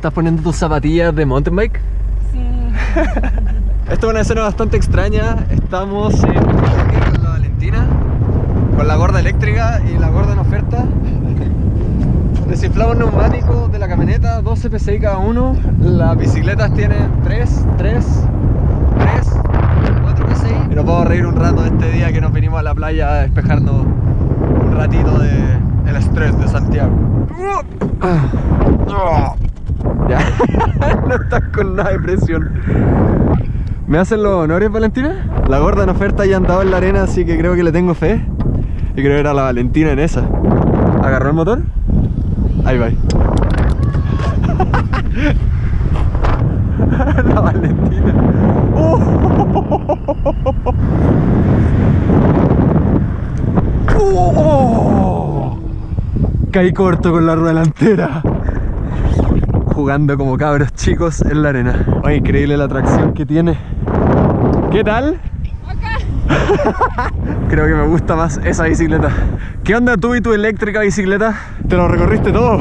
¿Estás poniendo tus zapatillas de mountain bike? Sí. Esto es una escena bastante extraña. Estamos en con la Valentina, con la gorda eléctrica y la gorda en oferta. Desinflamos neumáticos de la camioneta, 12 PSI cada uno. Las bicicletas tienen 3, 3, 3, 4 PSI. Y nos vamos a reír un rato este día que nos vinimos a la playa a despejarnos un ratito de el estrés de Santiago. Ya, no estás con nada de presión. ¿Me hacen los honores, Valentina? La gorda en oferta ya andaba en la arena, así que creo que le tengo fe. Y creo que era la Valentina en esa. ¿Agarró el motor? Ahí va. la Valentina. ¡Oh! ¡Oh! Caí corto con la rueda delantera jugando como cabros chicos en la arena. Oh, increíble la atracción que tiene. ¿Qué tal? Creo que me gusta más esa bicicleta. ¿Qué onda tú y tu eléctrica bicicleta? ¿Te lo recorriste todo?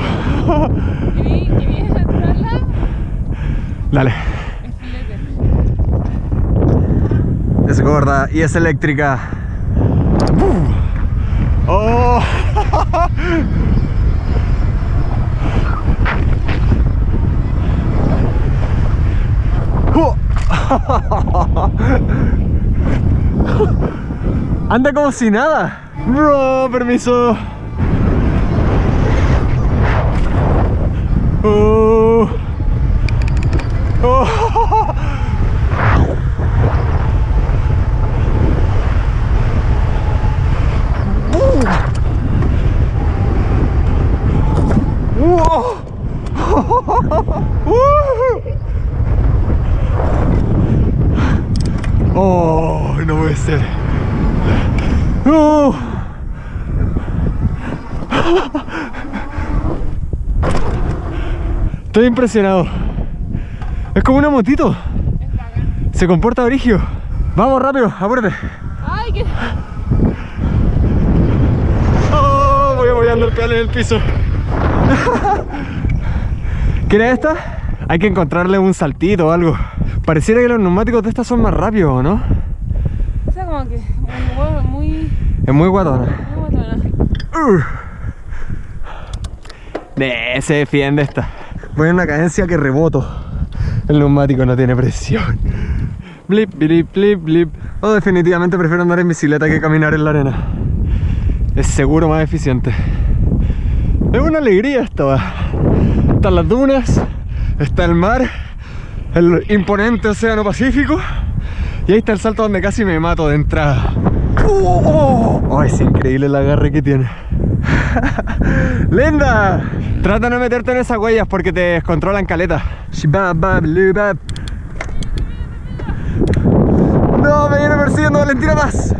Dale. Es gorda y es eléctrica. ¡Oh! Anda como si nada. Bro, permiso. Oh. Oh. ¡Oh! No puede ser. ¡Oh! Estoy impresionado. Es como una motito. Se comporta brigio. Vamos rápido, apúrate. Ay. Oh, voy apoyando el pedal en el piso. ¿Quieres esta? Hay que encontrarle un saltito o algo. Pareciera que los neumáticos de estas son más rápidos, ¿o ¿no? O sea, como que. Huevo muy. Es muy guatona. Muy. Uh. Eh, se defiende esta. Voy en una cadencia que reboto. El neumático no tiene presión. Blip, blip, blip, blip. Oh, definitivamente prefiero andar en bicicleta que caminar en la arena. Es seguro más eficiente. Es una alegría esto. va. Están las dunas, está el mar, el imponente océano Pacífico. Y ahí está el salto donde casi me mato de entrada. ¡Oh! es increíble el agarre que tiene. ¡Linda! Trata de no meterte en esas huellas porque te descontrolan caleta. No, me viene persiguiendo Valentina más.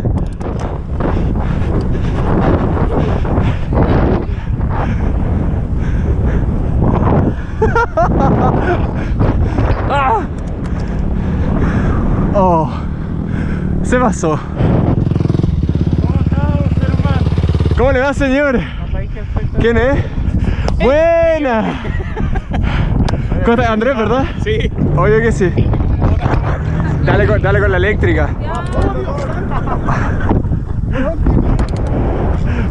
¡Ah! Oh, se pasó. ¿Cómo le va, señor? ¿Quién es? ¡Buena! ¿Cómo estás? Andrés, ¿verdad? Sí. Obvio que sí. Dale con, dale con la eléctrica.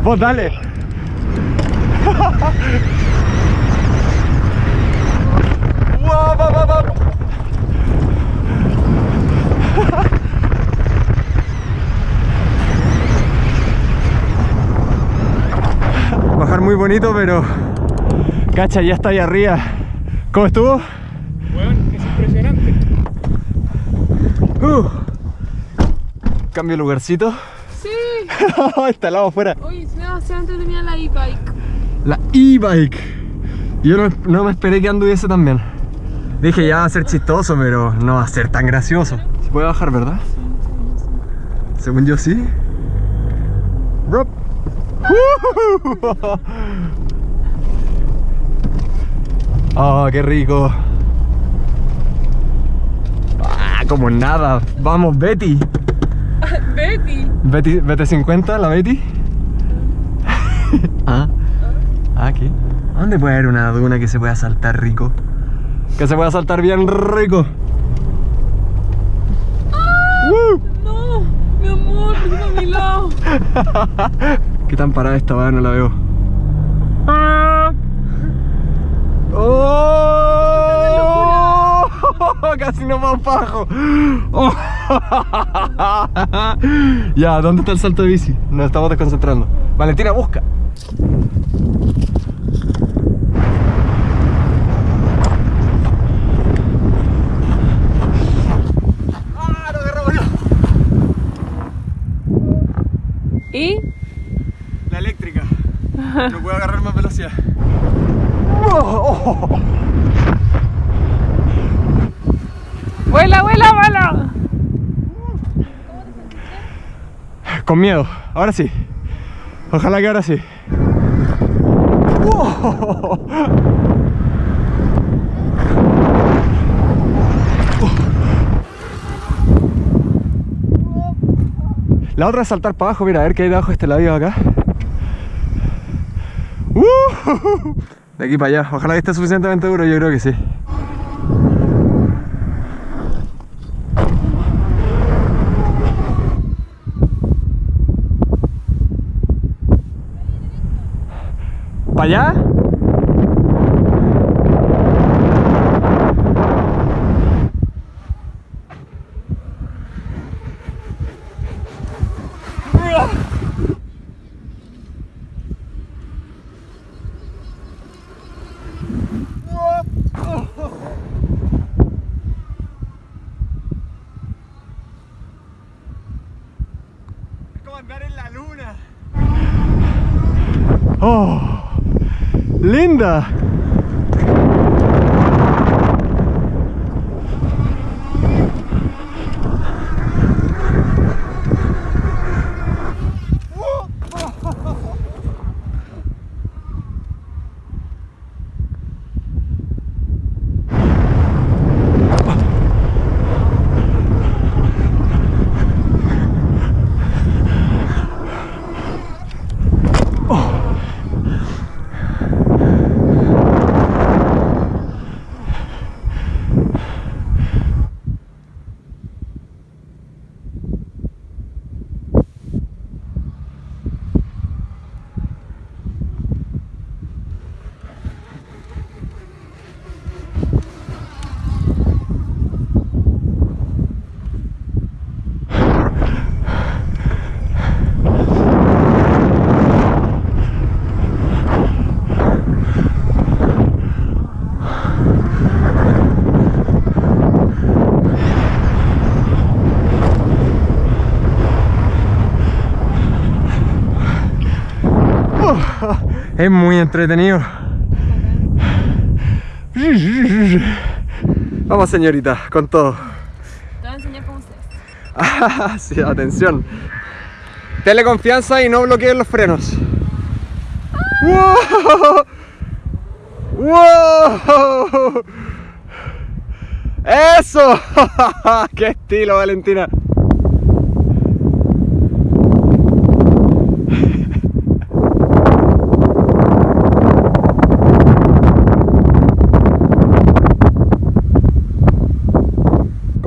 Vos dale. Guau, va, va, va. Bajar muy bonito, pero cacha, ya está ahí arriba. ¿Cómo estuvo? Bueno, es impresionante. Uh. Cambio de lugarcito. Sí. está al lado afuera. Oye, es demasiado entretenida la e-bike. La e-bike. Yo no, no me esperé que anduviese tan bien. Dije ya va a ser chistoso, pero no va a ser tan gracioso. Se puede bajar, ¿verdad? Según yo sí. Oh, qué rico. Ah, como nada. Vamos, Betty. Betty. Betty, Betty 50, la Betty. ah. Ah, aquí. ¿A ¿Dónde puede haber una duna que se pueda saltar rico? Que se pueda saltar bien rico. ¡Woo! No, mi amor, ven a mi lado. ¿Qué tan parada esta va? No la veo. ¡Oh! Casi nos vamos para abajo. Oh. ya, ¿dónde está el salto de bici? Nos estamos desconcentrando. Valentina, busca. ¡Ah! ¿Y? No puedo agarrar más velocidad. Oh, oh. ¡Vuela, vuela, vuela! Con miedo, ahora sí. Ojalá que ahora sí. Oh. La otra es saltar para abajo, mira, a ver qué hay debajo de este labio acá. De aquí para allá, ojalá que esté suficientemente duro, yo creo que sí. ¿Para allá? Es como andar en la luna. ¡Oh! ¡Linda! Es muy entretenido. Vamos señorita, con todo. Te voy a enseñar cómo se hace. Ah, sí, atención. Tele confianza y no bloqueen los frenos. ¡Wow! ¡Wow! ¡Eso! ¡Qué estilo, Valentina!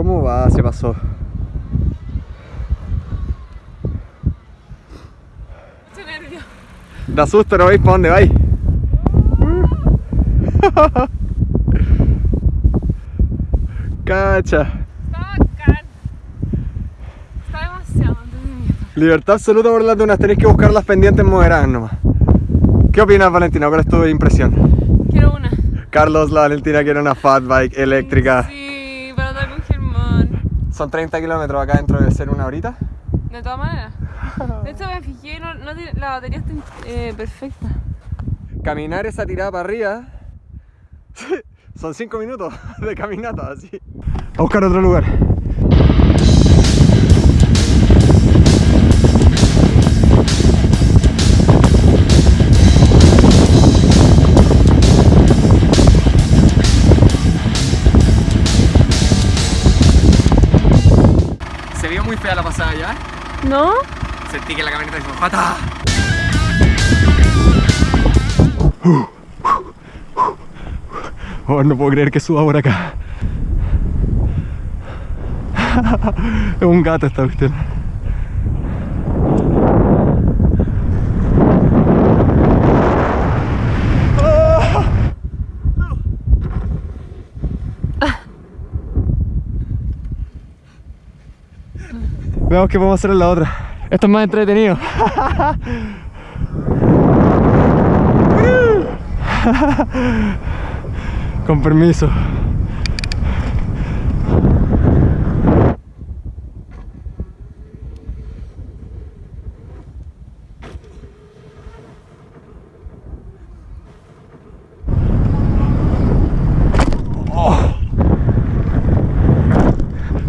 ¿Cómo va? Se pasó. Mucho nervio. Susto, no veis para dónde vais. Cacha. Está bacán. Está demasiado entretenido. Libertad absoluta por las dunas, tenéis que buscar las pendientes moderadas nomás. ¿Qué opinas, Valentina? ¿Cuál es tu impresión? Quiero una. Carlos, la Valentina quiere una fat bike eléctrica. Sí, para andar con Germán. Son 30 kilómetros acá dentro de ser una horita. De todas maneras. De hecho me fijé, no, la batería está eh, perfecta. Caminar esa tirada para arriba. Son 5 minutos de caminata, así. A buscar otro lugar. Se vio muy fea la pasada ya. ¿No? Sentí que la camioneta hizo ¡Jata! Oh, no puedo creer que suba por acá. es un gato esta cuestión. Veamos qué podemos hacer en la otra. Esto es más entretenido. Con permiso.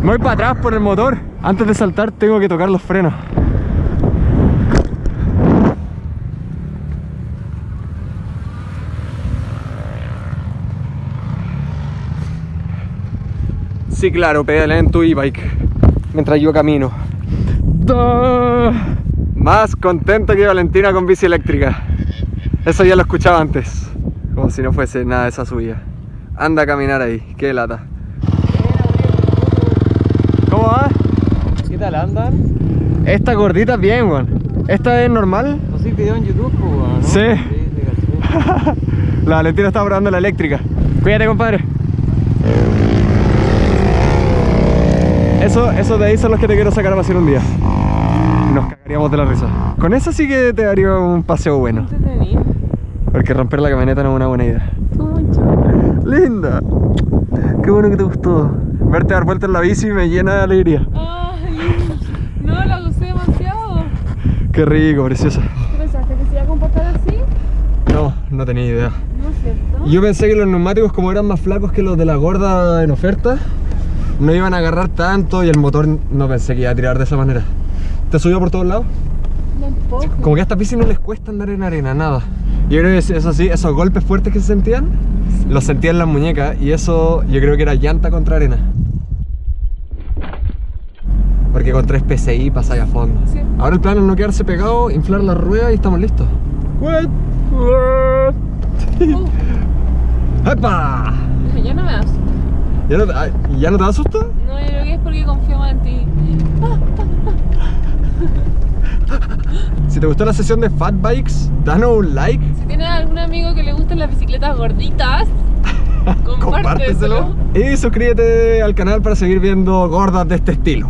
Me voy para atrás por el motor. Antes de saltar tengo que tocar los frenos. Sí, claro, pedalea en tu e-bike mientras yo camino. Más contento que Valentina con bici eléctrica. Eso ya lo escuchaba antes. Como si no fuese nada de esa subida. Anda a caminar ahí, qué lata. ¿Cómo va? ¿Qué tal andan? Esta gordita bien, weón. ¿Esta es normal? No sé video en YouTube, pues, weón, ¿no? Sí. La Valentina está probando la eléctrica. Cuídate, compadre. Eso, esos de ahí son los que te quiero sacar a pasear un día. Nos cagaríamos de la risa. Con eso sí que te daría un paseo bueno. Porque romper la camioneta no es una buena idea. Linda. Qué bueno que te gustó. Verte dar vueltas en la bici me llena de alegría. Ay, no, la gocé demasiado. Qué rico, preciosa. ¿Qué pensaste? ¿Que se iba a comportar así? No, no tenía idea. No es cierto. Yo pensé que los neumáticos como eran más flacos que los de la gorda en oferta No iban a agarrar tanto y el motor no pensé que iba a tirar de esa manera ¿Te subió por todos lados? Tampoco. Como que a estas bicis no les cuesta andar en arena, nada Yo creo que eso sí, esos golpes fuertes que se sentían Los sentía en las muñecas y eso yo creo que era llanta contra arena Porque con 3 PSI pasáis a fondo Sí. Ahora el plan es no quedarse pegado, inflar la rueda y estamos listos What? Uh, ¡Epa! ya no me das. ¿Ya no, ¿Ya no te da susto? No, yo creo que es porque confío más en ti. Si te gustó la sesión de Fat Bikes, danos un like, Si tienes algún amigo que le gusten las bicicletas gorditas, compárteselo. y suscríbete al canal para seguir viendo gordas de este estilo.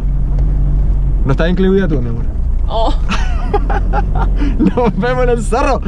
No está incluida tú, mi amor. Oh. Nos vemos en el cerro.